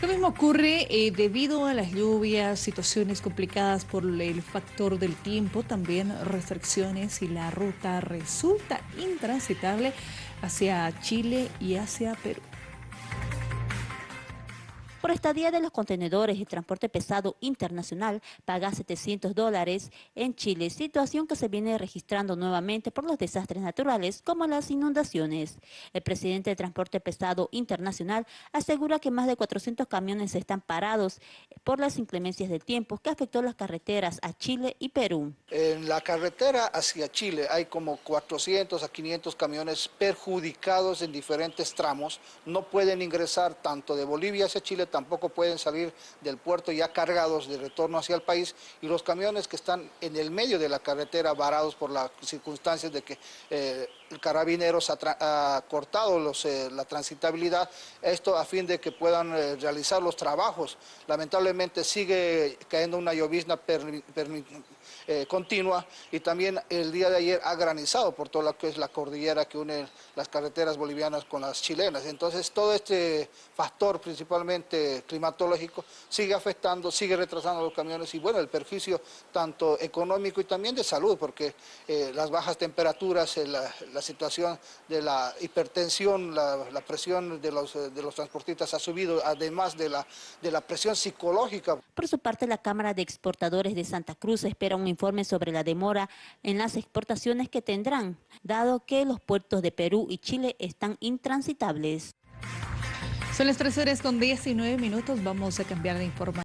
Lo mismo ocurre eh, debido a las lluvias, situaciones complicadas por el factor del tiempo, también restricciones y la ruta resulta intransitable hacia Chile y hacia Perú. Por estadía de los contenedores y transporte pesado internacional paga 700 dólares en Chile, situación que se viene registrando nuevamente por los desastres naturales como las inundaciones. El presidente de Transporte Pesado Internacional asegura que más de 400 camiones están parados por las inclemencias del tiempo que afectó las carreteras a Chile y Perú. En la carretera hacia Chile hay como 400 a 500 camiones perjudicados en diferentes tramos. No pueden ingresar tanto de Bolivia hacia Chile tampoco pueden salir del puerto ya cargados de retorno hacia el país y los camiones que están en el medio de la carretera varados por las circunstancias de que eh, carabineros ha, cortado eh, la transitabilidad, esto a fin de que puedan eh, realizar los trabajos. Lamentablemente sigue cayendo una llovizna continua y también el día de ayer ha granizado por todo lo que es la cordillera que une las carreteras bolivianas con las chilenas. Entonces todo este factor principalmente climatológico sigue afectando, sigue retrasando los camiones y bueno, el perjuicio tanto económico y también de salud, porque eh, las bajas temperaturas, eh, la, situación de la hipertensión, la, presión de los, de los transportistas ha subido, además de la, de la presión psicológica. Por su parte, la Cámara de Exportadores de Santa Cruz espera un informe sobre la demora en las exportaciones que tendrán, dado que los puertos de Perú y Chile están intransitables. Son las 3 horas con 19 minutos. Vamos a cambiar de información.